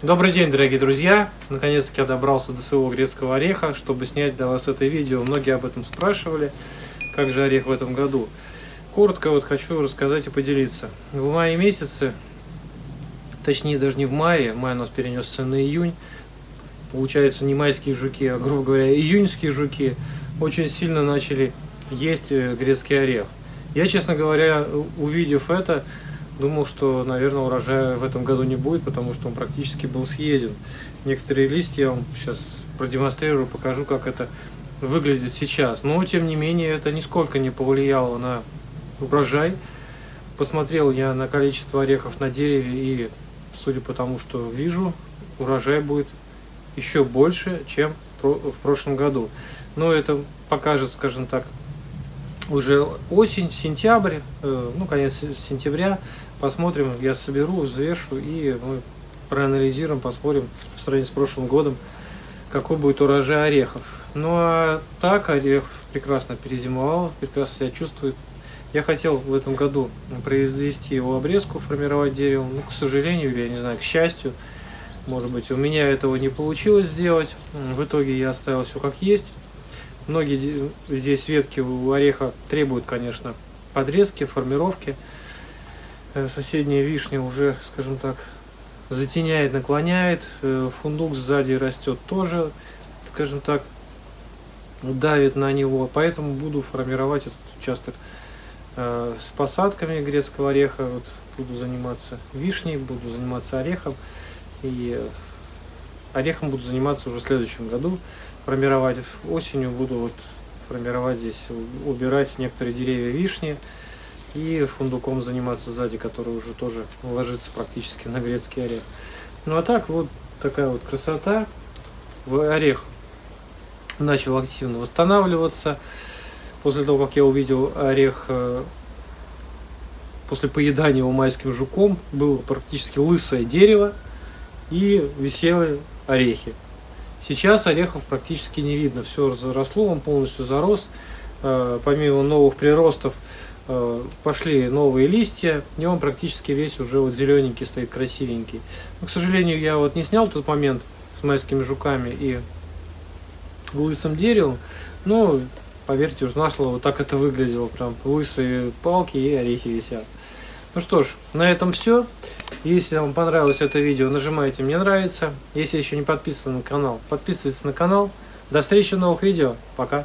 Добрый день, дорогие друзья! Наконец-таки я добрался до своего грецкого ореха, чтобы снять для вас это видео. Многие об этом спрашивали, как же орех в этом году. Коротко вот хочу рассказать и поделиться. В мае месяце, точнее даже не в мае, май у нас перенесся на июнь, получается не майские жуки, а, грубо говоря, июньские жуки очень сильно начали есть э, грецкий орех. Я, честно говоря, увидев это, думал, что, наверное, урожая в этом году не будет, потому что он практически был съеден. Некоторые листья я вам сейчас продемонстрирую, покажу, как это выглядит сейчас. Но, тем не менее, это нисколько не повлияло на урожай. Посмотрел я на количество орехов на дереве и, судя по тому, что вижу, урожай будет еще больше, чем в прошлом году. Но это покажет, скажем так, уже осень, сентябрь, э, ну, конец сентября, посмотрим, я соберу, взвешу и мы проанализируем, посмотрим по сравнению с прошлым годом, какой будет урожай орехов. Ну а так орех прекрасно перезимовал, прекрасно себя чувствует. Я хотел в этом году произвести его обрезку, формировать дерево, но, к сожалению, или, я не знаю, к счастью, может быть, у меня этого не получилось сделать. В итоге я оставил все как есть. Многие здесь ветки у ореха требуют, конечно, подрезки, формировки. Э, соседняя вишня уже, скажем так, затеняет, наклоняет. Э, фундук сзади растет тоже, скажем так, давит на него. Поэтому буду формировать этот участок э, с посадками грецкого ореха. Вот буду заниматься вишней, буду заниматься орехом. И орехом буду заниматься уже в следующем году формировать. Осенью буду вот формировать здесь, убирать некоторые деревья вишни и фундуком заниматься сзади, который уже тоже ложится практически на грецкий орех. Ну а так вот такая вот красота. Орех начал активно восстанавливаться. После того, как я увидел орех э, после поедания его майским жуком, было практически лысое дерево и висели орехи. Сейчас орехов практически не видно, все заросло, он полностью зарос. Э, помимо новых приростов э, пошли новые листья, и он практически весь уже вот зелененький стоит, красивенький. Но, к сожалению, я вот не снял тот момент с майскими жуками и лысым деревом, но, поверьте, уж на слово, так это выглядело, прям лысые палки и орехи висят. Ну что ж, на этом все. Если вам понравилось это видео, нажимайте «Мне нравится». Если еще не подписаны на канал, подписывайтесь на канал. До встречи в новых видео. Пока.